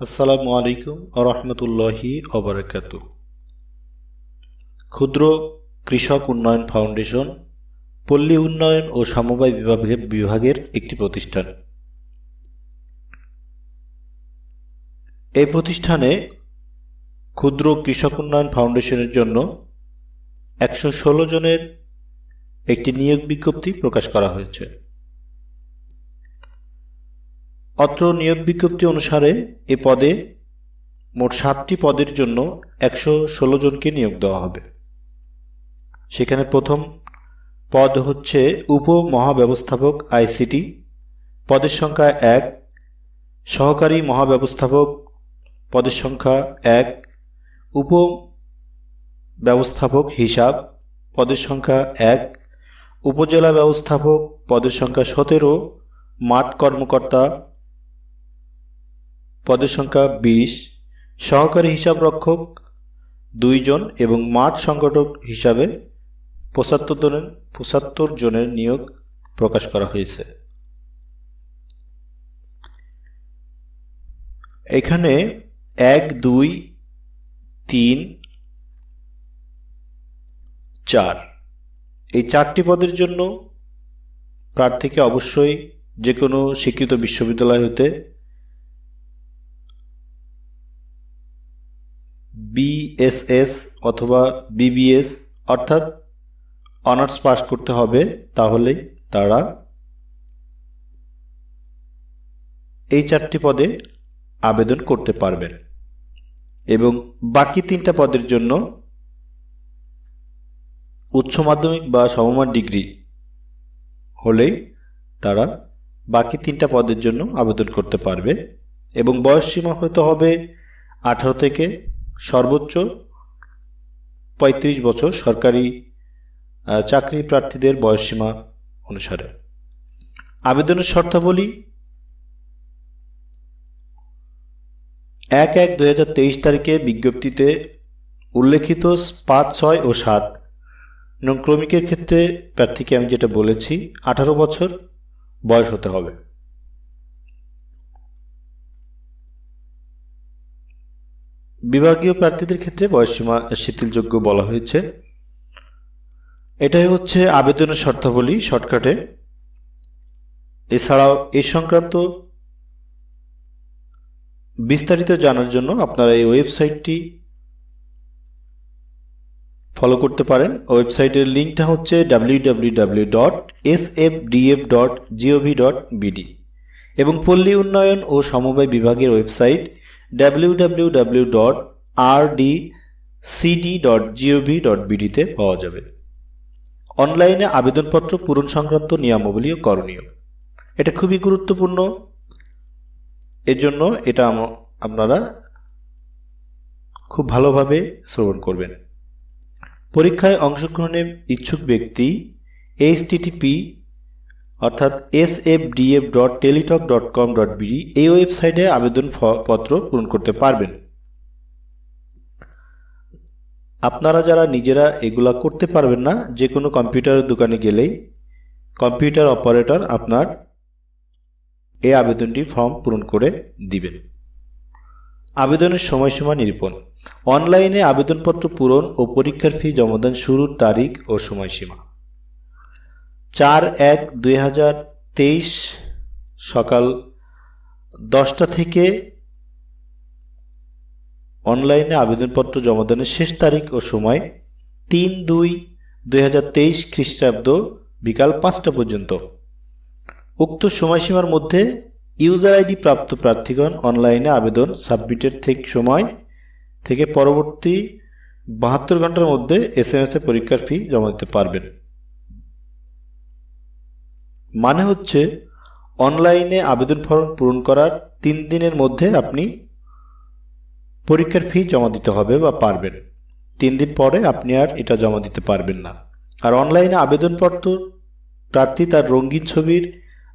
আসসালামু আলাইকুম রহমতুল্লাহি অবরাকাত ক্ষুদ্র কৃষক উন্নয়ন ফাউন্ডেশন, পল্লী উন্নয়ন ও সমবায় বিভাগের বিভাগের একটি প্রতিষ্ঠান। এই প্রতিষ্ঠানে ক্ষুদ্র কৃষক উন্নয়ন ফাউন্ডেশনের জন্য একশো ষোলো জনের একটি নিয়োগ বিজ্ঞপ্তি প্রকাশ করা হয়েছে। অত্র নিয়োগ বিজ্ঞপ্তি অনুসারে এ পদে মোট সাতটি পদের জন্য একশো ষোলো জনকে নিয়োগ দেওয়া হবে। সেখানে প্রথম পদ হচ্ছে উপ মহাব্যবস্থাপক আইসিটি। পদের সংখ্যা এক, সহকারী মহাব্যবস্থাপক পদের সংখ্যা এক উপ ব্যবস্থাপক হিসাব পদের সংখ্যা এক, উপজেলা ব্যবস্থাপক পদের সংখ্যা সতেরো, মাঠ কর্মকর্তা পদের সংখ্যা বিশ। সহকারী হিসাব রক্ষক দুইজন এবং মাঠ সংগঠক হিসাবে পঁচাত্তর জনের পঁচাত্তর জনের নিয়োগ প্রকাশ করা হয়েছে। এখানে এক, দুই, তিন, চার। এই চারটি পদের জন্য প্রার্থীকে অবশ্যই যে কোনো স্বীকৃত বিশ্ববিদ্যালয় হতে বিএসএস অথবা বিবিএস অর্থাৎ অনার্স পাস করতে হবে, তাহলে তারা এই চারটি পদে আবেদন করতে পারবেন এবং বাকি তিনটা পদের জন্য উচ্চ মাধ্যমিক বা সমমান ডিগ্রি হলেই তারা বাকি তিনটা পদের জন্য আবেদন করতে পারবে। এবং বয়স সীমা হতে হবে আঠারো থেকে সর্বোচ্চ ৩৫ বছর সরকারি চাকরি প্রার্থীদের বয়সসীমা অনুসারে। আবেদনের শর্তাবলী এক এক তেইশ তারিখে বিজ্ঞপ্তিতে উল্লেখিত পাঁচ, ছয় ও সাত নং ক্রমিকের ক্ষেত্রে প্রার্থীকে আমি যেটা বলেছি, আঠারো বছর বয়স হতে হবে। বিভাগীয় প্রার্থীদের ক্ষেত্রে বয়সসীমা শিথিলযোগ্য বলা হয়েছে। এটাই হচ্ছে আবেদনের শর্তাবলী, শর্টকাটে। এছাড়াও এ সংক্রান্ত বিস্তারিত জানার জন্য আপনারা এই ওয়েবসাইটটি ফলো করতে পারেন। ওয়েবসাইটের লিঙ্কটা হচ্ছে W dot S F DF dot gov dot ও সমবায় বিভাগের ওয়েবসাইট www.rdcd.gov.bd তে পাওয়া যাবে। অনলাইনে আবেদনপত্র পূরণ সংক্রান্ত নিয়মাবলী ও করণীয়। এটা খুবই গুরুত্বপূর্ণ। এজন্য এটা আপনারা খুব ভালোভাবে শ্রবণ করবেন। পরীক্ষায় অংশগ্রহণের ইচ্ছুক ব্যক্তি এইচটিটিপি অর্থাৎ S F DF dot Teletalk dot com dot BD এই ওয়েবসাইটে আবেদন পত্র পূরণ করতে পারবেন। আপনারা যারা নিজেরা এগুলা করতে পারবেন না যে কোনো কম্পিউটারের দোকানে গেলেই কম্পিউটার অপারেটর আপনার এই আবেদনটি ফর্ম পূরণ করে দিবেন। আবেদনের সময়সীমা নিরূপণ। অনলাইনে আবেদনপত্র পূরণ ও পরীক্ষার ফি জমাদান শুরুর তারিখ ও সময়সীমা। চার এক দুই হাজার তেইশ সকাল দশটা থেকে অনলাইনে আবেদনপত্র জমা জমাদানের শেষ তারিখ ও সময় তিন দুই দুই হাজার তেইশ খ্রিস্টাব্দ বিকাল পাঁচটা পর্যন্ত। উক্ত সময়সীমার মধ্যে ইউজার আইডি প্রাপ্ত প্রার্থীগণ অনলাইনে আবেদন সাবমিটের থেকে সময় থেকে পরবর্তী বাহাত্তর ঘণ্টার মধ্যে এস এম এস পরীক্ষার ফি জমা দিতে পারবেন। মানে হচ্ছে অনলাইনে আবেদন ফর্ম পূরণ করার তিন দিনের মধ্যে আপনি পরীক্ষার ফি জমা দিতে হবে বা পারবেন। তিন দিন পরে আপনি আর এটা জমা দিতে পারবেন না। আর অনলাইনে আবেদনপত্র প্রার্থী তার রঙিন ছবির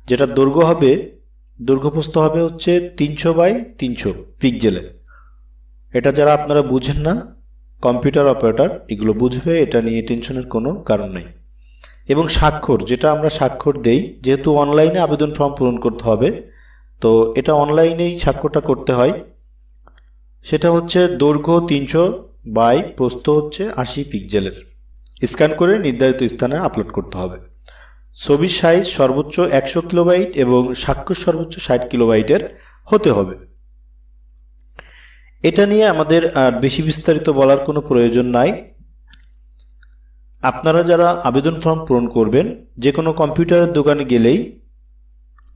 যেটা দৈর্ঘ্য হবে দৈর্ঘ্যপ্রস্ত হবে হচ্ছে তিনশো বাই তিনশো পিকজেলে এটা যারা আপনারা বুঝেন না, কম্পিউটার অপারেটর এগুলো বুঝবে, এটা নিয়ে টেনশনের কোনো কারণ নেই। এবং স্বাক্ষর, যেটা আমরা স্বাক্ষর দেই, যেহেতু অনলাইনে আবেদন ফর্ম পূরণ করতে হবে, তো এটা অনলাইনেই স্বাক্ষরটা করতে হয়। সেটা হচ্ছে দৈর্ঘ্য তিনশো বাই প্রস্থ হচ্ছে আশি পিক্সেলের স্ক্যান করে নির্ধারিত স্থানে আপলোড করতে হবে। ছবির সাইজ সর্বোচ্চ একশো কিলোবাইট এবং স্বাক্ষর সর্বোচ্চ ষাট কিলোবাইটের হতে হবে। এটা নিয়ে আমাদের আর বেশি বিস্তারিত বলার কোনো প্রয়োজন নাই। আপনারা যারা আবেদন ফর্ম পূরণ করবেন যে কোনো কম্পিউটারের দোকানে গেলেই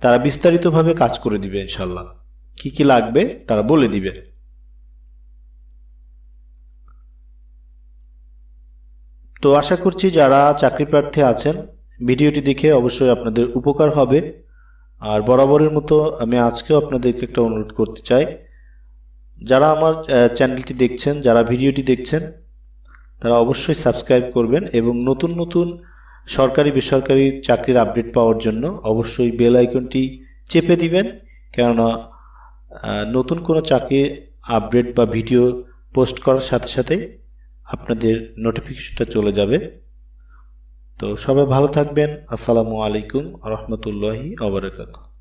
তারা বিস্তারিতভাবে কাজ করে দিবে ইনশাল্লাহ কি কি লাগবে তারা বলে দিবে। তো আশা করছি যারা চাকরি প্রার্থী আছেন, ভিডিওটি দেখে অবশ্যই আপনাদের উপকার হবে। আর বরাবরের মতো আমি আজকেও আপনাদেরকে একটা অনুরোধ করতে চাই। যারা আমার চ্যানেলটি দেখছেন, যারা ভিডিওটি দেখছেন তারা অবশ্যই সাবস্ক্রাইব করবেন এবং নতুন নতুন সরকারি বেসরকারি চাকরির আপডেট পাওয়ার জন্য অবশ্যই বেল আইকনটি চেপে দিবেন। কেননা নতুন কোনো চাকরি আপডেট বা ভিডিও পোস্ট করার সাথে সাথে আপনাদের নোটিফিকেশনটা চলে যাবে। তো সবাই ভালো থাকবেন। আসসালামু আলাইকুম রহমতুল্লাহি আবরাকাতুহ